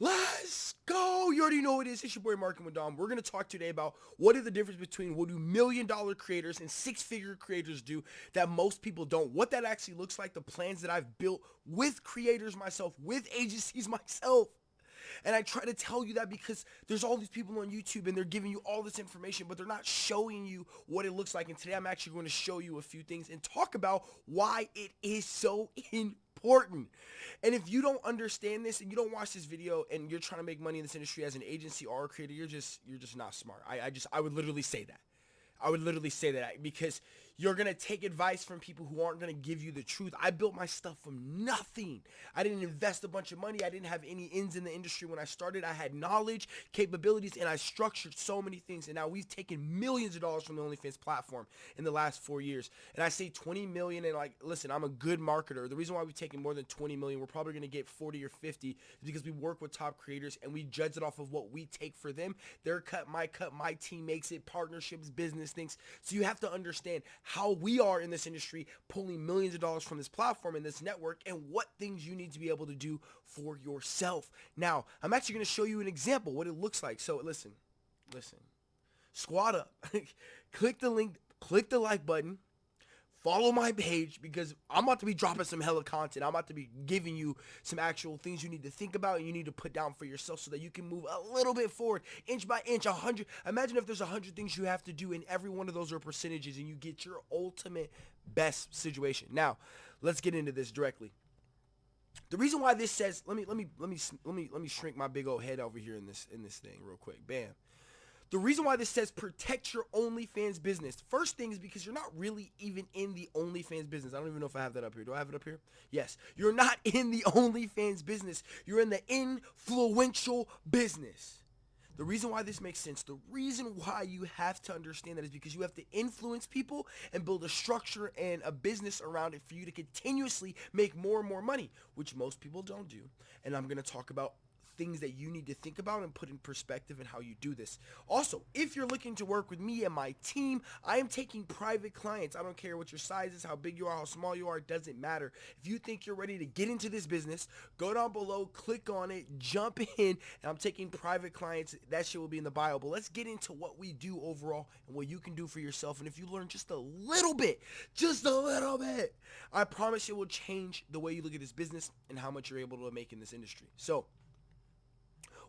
Let's go. You already know it is. It's your boy Marking with Dom. We're going to talk today about what is the difference between what do million dollar creators and six figure creators do that most people don't. What that actually looks like, the plans that I've built with creators myself, with agencies myself. And I try to tell you that because there's all these people on YouTube and they're giving you all this information, but they're not showing you what it looks like. And today I'm actually going to show you a few things and talk about why it is so important. And if you don't understand this and you don't watch this video and you're trying to make money in this industry as an agency or a creator, you're just you're just not smart. I, I just I would literally say that. I would literally say that because you're going to take advice from people who aren't going to give you the truth. I built my stuff from nothing. I didn't invest a bunch of money. I didn't have any ins in the industry when I started. I had knowledge, capabilities, and I structured so many things. And now we've taken millions of dollars from the OnlyFans platform in the last four years. And I say 20 million and like, listen, I'm a good marketer. The reason why we've taken more than 20 million, we're probably going to get 40 or 50 is because we work with top creators and we judge it off of what we take for them. Their cut, my cut, my team makes it, partnerships, business things. So you have to understand how we are in this industry pulling millions of dollars from this platform and this network and what things you need to be able to do for yourself. Now, I'm actually going to show you an example, what it looks like. So listen, listen, squat up, click the link, click the like button, follow my page because I'm about to be dropping some hella content. I'm about to be giving you some actual things you need to think about and you need to put down for yourself so that you can move a little bit forward, inch by inch, a hundred. Imagine if there's a hundred things you have to do and every one of those are percentages and you get your ultimate best situation. Now, let's get into this directly. The reason why this says, let me, let me, let me, let me, let me shrink my big old head over here in this, in this thing real quick. Bam. The reason why this says protect your OnlyFans business. First thing is because you're not really even in the OnlyFans business. I don't even know if I have that up here. Do I have it up here? Yes. You're not in the OnlyFans business. You're in the influential business. The reason why this makes sense, the reason why you have to understand that is because you have to influence people and build a structure and a business around it for you to continuously make more and more money, which most people don't do. And I'm going to talk about things that you need to think about and put in perspective and how you do this. Also, if you're looking to work with me and my team, I am taking private clients. I don't care what your size is, how big you are, how small you are, it doesn't matter. If you think you're ready to get into this business, go down below, click on it, jump in, and I'm taking private clients. That shit will be in the bio. But let's get into what we do overall and what you can do for yourself. And if you learn just a little bit, just a little bit, I promise it will change the way you look at this business and how much you're able to make in this industry. So,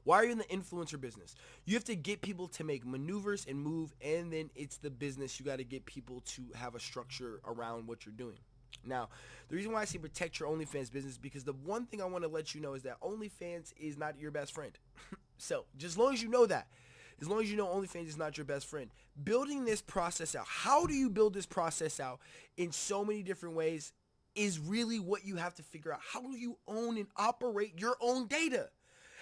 why are you in the influencer business? You have to get people to make maneuvers and move, and then it's the business. You got to get people to have a structure around what you're doing. Now, the reason why I say protect your OnlyFans business because the one thing I want to let you know is that OnlyFans is not your best friend. so, just as long as you know that, as long as you know OnlyFans is not your best friend, building this process out, how do you build this process out in so many different ways is really what you have to figure out. How do you own and operate your own data?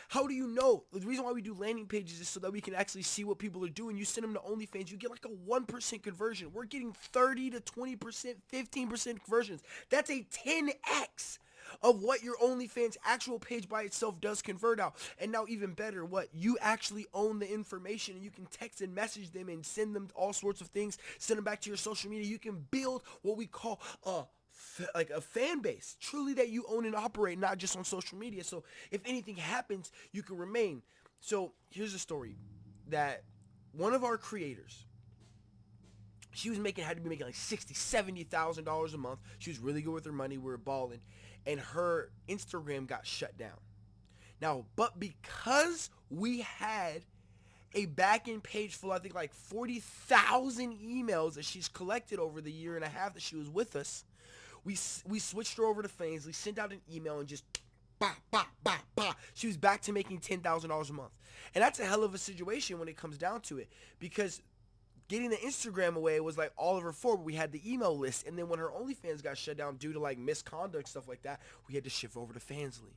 How do you know? The reason why we do landing pages is so that we can actually see what people are doing. You send them to OnlyFans, you get like a 1% conversion. We're getting 30 to 20%, 15% conversions. That's a 10x of what your OnlyFans actual page by itself does convert out. And now even better, what you actually own the information and you can text and message them and send them all sorts of things, send them back to your social media. You can build what we call a like a fan base, truly that you own and operate, not just on social media. So if anything happens, you can remain. So here's a story that one of our creators, she was making, had to be making like sixty, seventy thousand dollars a month. She was really good with her money. We were balling, and her Instagram got shut down. Now, but because we had a back-end page full, I think like 40,000 emails that she's collected over the year and a half that she was with us, we we switched her over to Fansly, sent out an email, and just bah, bah, bah, bah. She was back to making $10,000 a month. And that's a hell of a situation when it comes down to it because getting the Instagram away was like all of her forward. We had the email list. And then when her OnlyFans got shut down due to like misconduct, stuff like that, we had to shift over to Fansly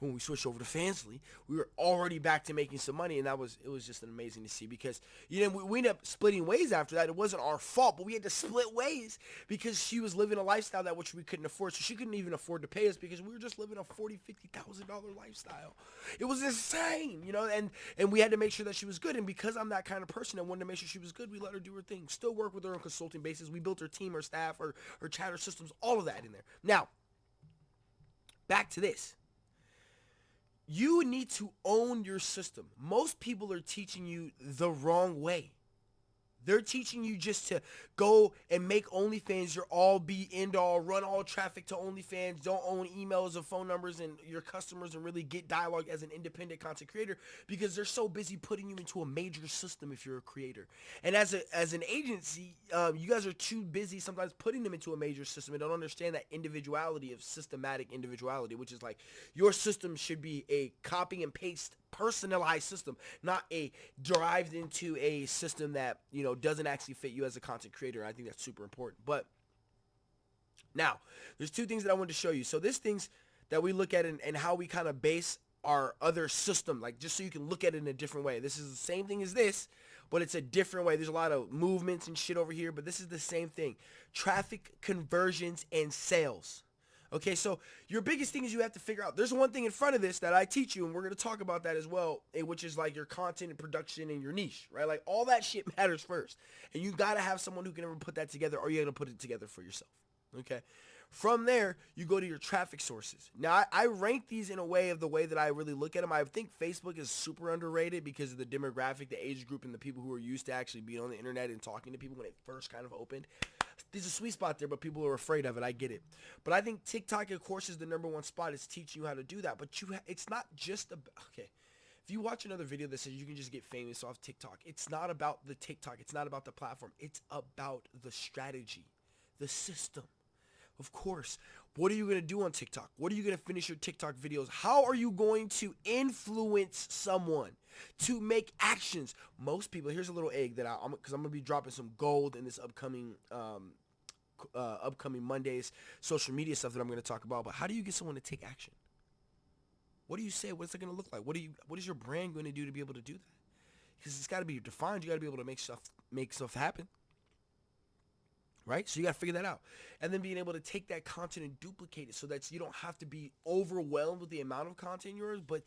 when we switched over to Fansly, we were already back to making some money, and that was it was just amazing to see because you know we, we ended up splitting ways after that. It wasn't our fault, but we had to split ways because she was living a lifestyle that which we couldn't afford, so she couldn't even afford to pay us because we were just living a forty, fifty thousand dollar lifestyle. It was insane, you know, and and we had to make sure that she was good. And because I'm that kind of person and wanted to make sure she was good, we let her do her thing. Still work with her on consulting basis. We built her team, her staff, her her chatter systems, all of that in there. Now, back to this you need to own your system. Most people are teaching you the wrong way. They're teaching you just to go and make OnlyFans your all be end all, run all traffic to OnlyFans, don't own emails or phone numbers and your customers and really get dialogue as an independent content creator because they're so busy putting you into a major system if you're a creator. And as a as an agency, um, you guys are too busy sometimes putting them into a major system and don't understand that individuality of systematic individuality, which is like your system should be a copy and paste personalized system, not a derived into a system that, you know, doesn't actually fit you as a content creator. I think that's super important. But now, there's two things that I wanted to show you. So this things that we look at and, and how we kind of base our other system, like just so you can look at it in a different way. This is the same thing as this, but it's a different way. There's a lot of movements and shit over here, but this is the same thing. Traffic, conversions, and sales. Okay, so your biggest thing is you have to figure out. There's one thing in front of this that I teach you, and we're going to talk about that as well, eh, which is like your content and production and your niche, right? Like all that shit matters first. And you got to have someone who can ever put that together, or you're going to put it together for yourself. Okay. From there, you go to your traffic sources. Now, I, I, rank these in a way of the way that I really look at them. I think Facebook is super underrated because of the demographic, the age group, and the people who are used to actually being on the internet and talking to people when it first kind of opened there's a sweet spot there, but people are afraid of it. I get it. But I think TikTok, of course, is the number one spot. It's teaching you how to do that. But you, it's not just about, okay. If you watch another video that says you can just get famous off TikTok, it's not about the TikTok. It's not about the platform. It's about the strategy, the system. Of course, what are you going to do on TikTok? What are you going to finish your TikTok videos? How are you going to influence someone? to make actions. Most people, here's a little egg that I, am because I'm gonna be dropping some gold in this upcoming um, uh, upcoming Mondays social media stuff that I'm gonna talk about. But how do you get someone to take action? What do you say? What's it gonna look like? What do you? What is your brand going to do to be able to do that? Because it's got to be defined. You got to be able to make stuff make stuff happen right? So you got to figure that out. And then being able to take that content and duplicate it so that you don't have to be overwhelmed with the amount of content yours, but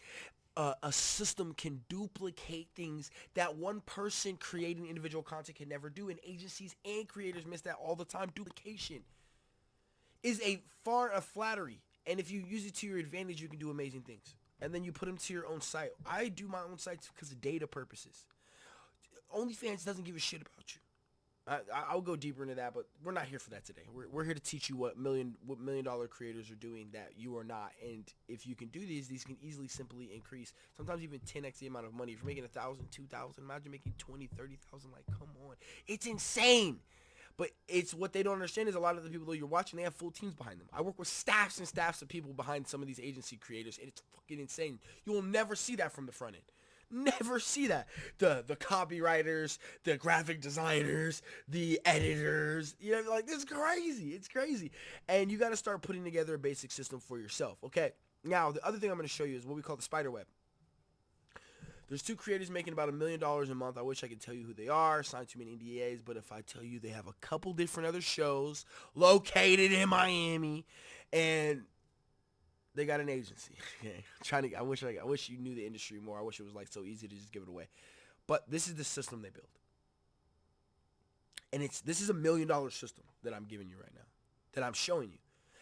uh, a system can duplicate things that one person creating individual content can never do. And agencies and creators miss that all the time. Duplication is a far a flattery. And if you use it to your advantage, you can do amazing things. And then you put them to your own site. I do my own sites because of data purposes. OnlyFans doesn't give a shit about you. I, I'll go deeper into that, but we're not here for that today. We're, we're here to teach you what million what million dollar creators are doing that you are not. And if you can do these, these can easily simply increase. Sometimes even 10x the amount of money. If you're making a thousand, two thousand, imagine making 20, 30,000. Like, come on, it's insane. But it's what they don't understand is a lot of the people that you're watching, they have full teams behind them. I work with staffs and staffs of people behind some of these agency creators, and it's fucking insane. You will never see that from the front end. Never see that. The the copywriters, the graphic designers, the editors, you know, like it's crazy. It's crazy. And you got to start putting together a basic system for yourself. Okay. Now, the other thing I'm going to show you is what we call the spider web. There's two creators making about a million dollars a month. I wish I could tell you who they are. Signed too many NDAs, but if I tell you they have a couple different other shows located in Miami, and they got an agency. Trying to. I wish I, I wish you knew the industry more. I wish it was like so easy to just give it away. But this is the system they build, and it's this is a million dollar system that I'm giving you right now, that I'm showing you.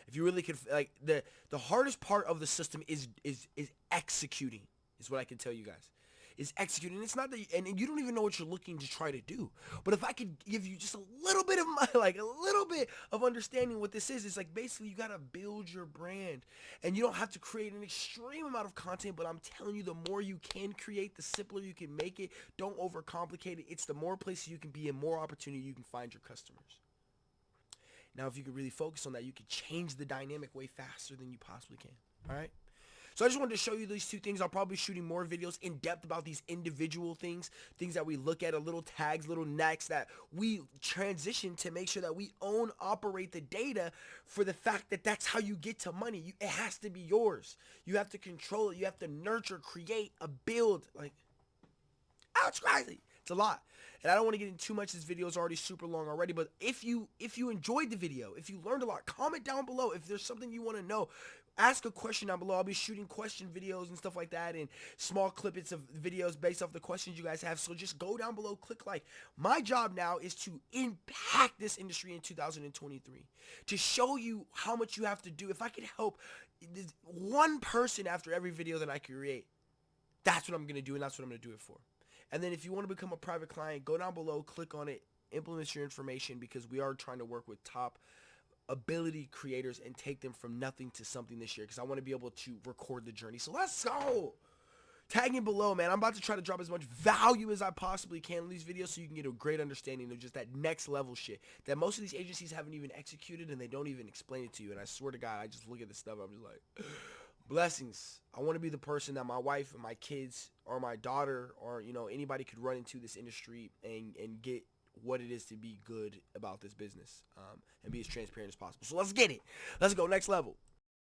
If you really could like the the hardest part of the system is is is executing. Is what I can tell you guys is executing. It's not that, you, and you don't even know what you're looking to try to do. But if I could give you just a little bit of my, like a little bit of understanding what this is, it's like basically you gotta build your brand, and you don't have to create an extreme amount of content. But I'm telling you, the more you can create, the simpler you can make it. Don't overcomplicate it. It's the more places you can be, and more opportunity you can find your customers. Now, if you could really focus on that, you could change the dynamic way faster than you possibly can. All right. So I just wanted to show you these two things. I'll probably be shooting more videos in depth about these individual things, things that we look at, a little tags, little necks that we transition to make sure that we own, operate the data for the fact that that's how you get to money. You, it has to be yours. You have to control it. You have to nurture, create, a build. Like, it's crazy. It's a lot. And I don't want to get into too much. This video is already super long already. But if you if you enjoyed the video, if you learned a lot, comment down below. If there's something you want to know, ask a question down below. I'll be shooting question videos and stuff like that and small clippets of videos based off the questions you guys have. So just go down below, click like. My job now is to impact this industry in 2023. To show you how much you have to do. If I could help one person after every video that I create. That's what I'm gonna do, and that's what I'm gonna do it for. And then if you want to become a private client, go down below, click on it, implement your information because we are trying to work with top ability creators and take them from nothing to something this year because I want to be able to record the journey. So let's go. Tagging below, man. I'm about to try to drop as much value as I possibly can in these videos so you can get a great understanding of just that next level shit that most of these agencies haven't even executed and they don't even explain it to you. And I swear to God, I just look at this stuff. I'm just like, blessings. I want to be the person that my wife and my kids or my daughter or, you know, anybody could run into this industry and, and get what it is to be good about this business um, and be as transparent as possible. So let's get it. Let's go next level.